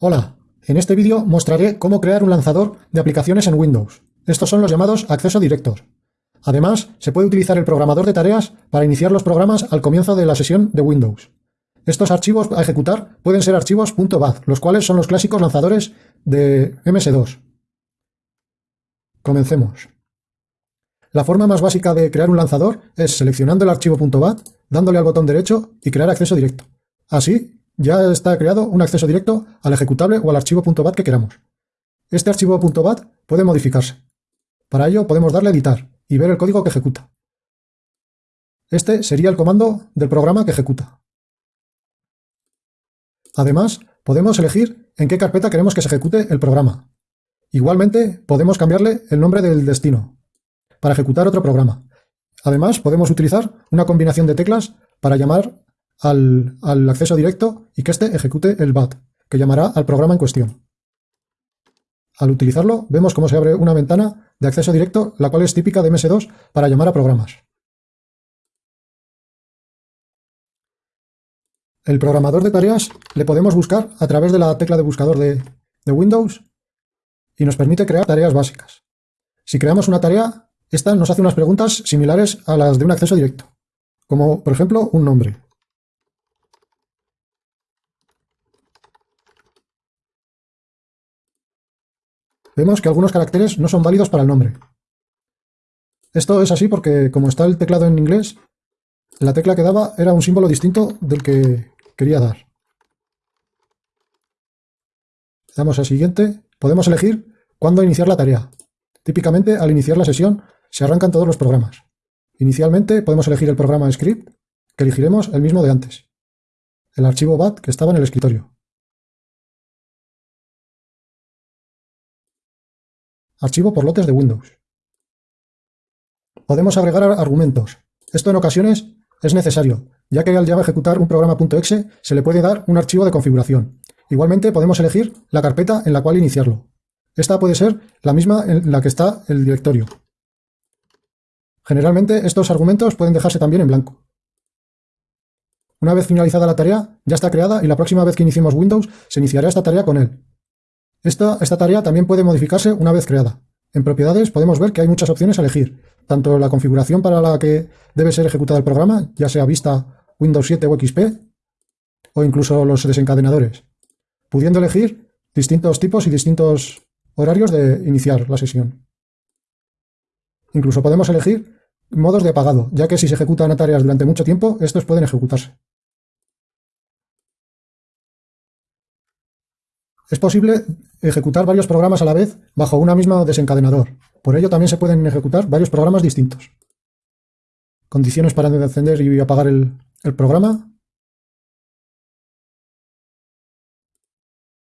Hola, en este vídeo mostraré cómo crear un lanzador de aplicaciones en Windows. Estos son los llamados acceso directos. Además, se puede utilizar el programador de tareas para iniciar los programas al comienzo de la sesión de Windows. Estos archivos a ejecutar pueden ser archivos .bat, los cuales son los clásicos lanzadores de MS2. Comencemos. La forma más básica de crear un lanzador es seleccionando el archivo .bat, dándole al botón derecho y crear acceso directo. Así, ya está creado un acceso directo al ejecutable o al archivo .bat que queramos. Este archivo .bat puede modificarse. Para ello podemos darle editar y ver el código que ejecuta. Este sería el comando del programa que ejecuta. Además, podemos elegir en qué carpeta queremos que se ejecute el programa. Igualmente, podemos cambiarle el nombre del destino para ejecutar otro programa. Además, podemos utilizar una combinación de teclas para llamar al, acceso directo y que éste ejecute el BAT, que llamará al programa en cuestión. Al utilizarlo, vemos cómo se abre una ventana de acceso directo, la cual es típica de MS2 para llamar a programas. El programador de tareas le podemos buscar a través de la tecla de buscador de, de Windows y nos permite crear tareas básicas. Si creamos una tarea, esta nos hace unas preguntas similares a las de un acceso directo, como por ejemplo un nombre. Vemos que algunos caracteres no son válidos para el nombre. Esto es así porque, como está el teclado en inglés, la tecla que daba era un símbolo distinto del que quería dar. Damos a siguiente. Podemos elegir cuándo iniciar la tarea. Típicamente, al iniciar la sesión, se arrancan todos los programas. Inicialmente podemos elegir el programa script, que elegiremos el mismo de antes. El archivo BAT que estaba en el escritorio. Archivo por lotes de Windows. Podemos agregar argumentos. Esto en ocasiones es necesario, ya que al Java ejecutar un programa.exe se le puede dar un archivo de configuración. Igualmente podemos elegir la carpeta en la cual iniciarlo. Esta puede ser la misma en la que está el directorio. Generalmente estos argumentos pueden dejarse también en blanco. Una vez finalizada la tarea, ya está creada y la próxima vez que iniciemos Windows se iniciará esta tarea con él. Esta, tarea también puede modificarse una vez creada. En propiedades podemos ver que hay muchas opciones a elegir, tanto la configuración para la que debe ser ejecutado el programa, ya sea Vista, Windows 7 o XP, o incluso los desencadenadores, pudiendo elegir distintos tipos y distintos horarios de iniciar la sesión. Incluso podemos elegir modos de apagado, ya que si se ejecutan tareas durante mucho tiempo, estos pueden ejecutarse. Es posible ejecutar varios programas a la vez bajo una misma desencadenador. Por ello también se pueden ejecutar varios programas distintos. Condiciones para encender y apagar el, el programa.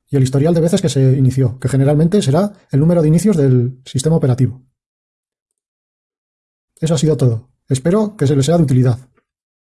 Y el historial de veces que se inició, que generalmente será el número de inicios del sistema operativo. Eso ha sido todo. Espero que se les sea de utilidad.